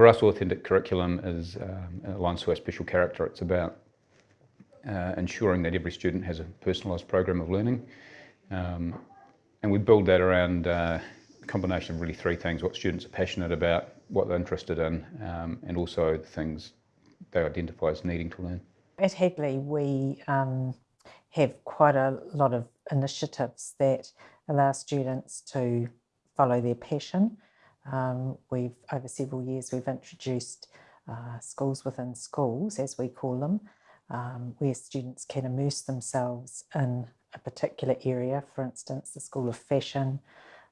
for us, authentic curriculum is um, aligns to our special character. It's about uh, ensuring that every student has a personalised program of learning. Um, and we build that around uh, a combination of really three things, what students are passionate about, what they're interested in, um, and also the things they identify as needing to learn. At Hagley, we um, have quite a lot of initiatives that allow students to follow their passion. Um, we've, over several years, we've introduced uh, schools within schools, as we call them, um, where students can immerse themselves in a particular area, for instance, the School of Fashion,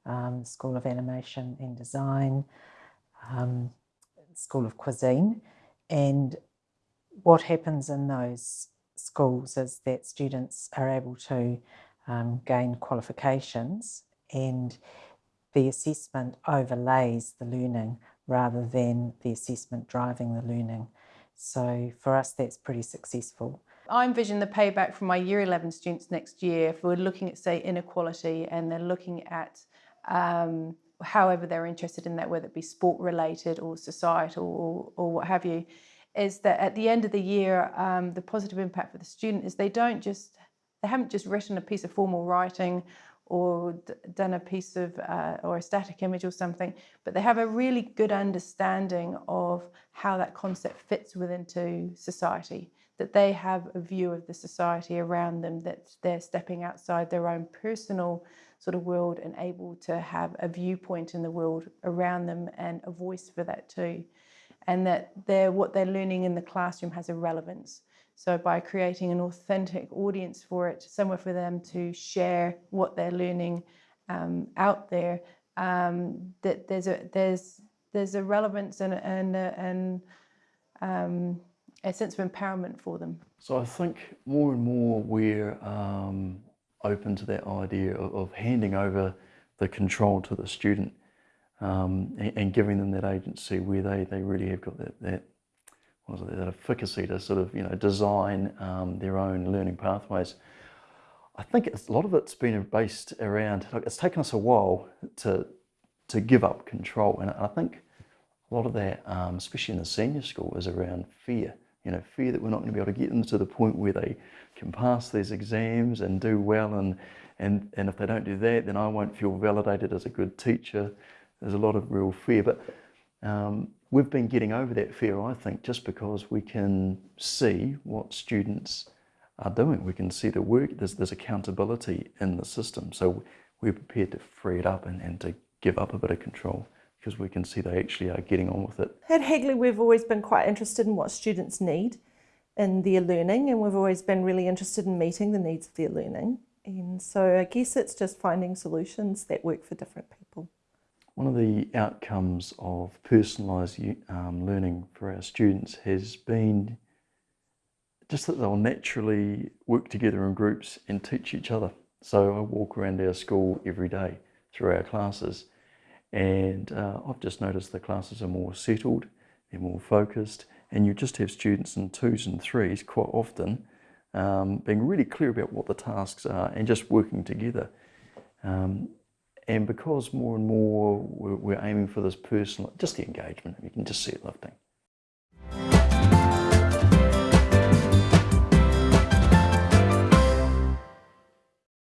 um, School of Animation and Design, um, School of Cuisine. And what happens in those schools is that students are able to um, gain qualifications and the assessment overlays the learning rather than the assessment driving the learning. So for us, that's pretty successful. I envision the payback from my year 11 students next year if we're looking at, say, inequality and they're looking at um, however they're interested in that, whether it be sport related or societal or, or what have you, is that at the end of the year, um, the positive impact for the student is they don't just, they haven't just written a piece of formal writing or done a piece of uh, or a static image or something, but they have a really good understanding of how that concept fits within to society, that they have a view of the society around them, that they're stepping outside their own personal sort of world and able to have a viewpoint in the world around them and a voice for that too. And that they're, what they're learning in the classroom has a relevance. So by creating an authentic audience for it, somewhere for them to share what they're learning um, out there, um, that there's a there's there's a relevance and and and um, a sense of empowerment for them. So I think more and more we're um, open to that idea of, of, handing over the control to the student um, and, and, giving them that agency where they, they really have got that, that it, that efficacy to sort of you know design um, their own learning pathways. I think a lot of it's been based around. Like it's taken us a while to to give up control, and I think a lot of that, um, especially in the senior school, is around fear. You know, fear that we're not going to be able to get them to the point where they can pass these exams and do well, and and and if they don't do that, then I won't feel validated as a good teacher. There's a lot of real fear, but um, we've been getting over that fear, I think, just because we can see what students are doing. We can see the work, there's, there's accountability in the system. So we're prepared to free it up and, and to give up a bit of control because we can see they actually are getting on with it. At Hagley, we've always been quite interested in what students need in their learning and we've always been really interested in meeting the needs of their learning. And so I guess it's just finding solutions that work for different people. One of the outcomes of personalised um, learning for our students has been just that they'll naturally work together in groups and teach each other. So I walk around our school every day through our classes and uh, I've just noticed the classes are more settled, they're more focused and you just have students in twos and threes quite often um, being really clear about what the tasks are and just working together. Um, and because more and more we're, we're aiming for this personal, just the engagement, you can just see it lifting.